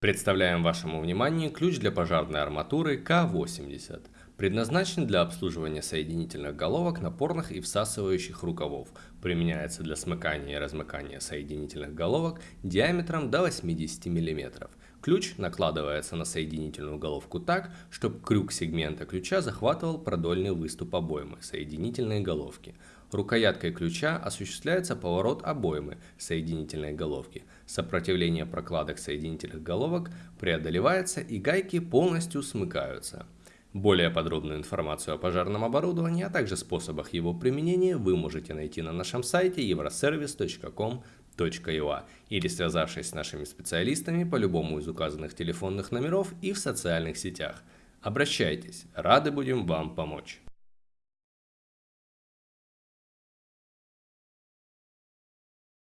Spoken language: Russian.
Представляем вашему вниманию ключ для пожарной арматуры К80. Предназначен для обслуживания соединительных головок напорных и всасывающих рукавов. Применяется для смыкания и размыкания соединительных головок диаметром до 80 мм. Ключ накладывается на соединительную головку так, чтобы крюк сегмента ключа захватывал продольный выступ обоймы соединительной головки. Рукояткой ключа осуществляется поворот обоймы соединительной головки. Сопротивление прокладок соединительных головок преодолевается и гайки полностью смыкаются. Более подробную информацию о пожарном оборудовании, а также способах его применения вы можете найти на нашем сайте euroservice.com.ua или связавшись с нашими специалистами по любому из указанных телефонных номеров и в социальных сетях. Обращайтесь, рады будем вам помочь.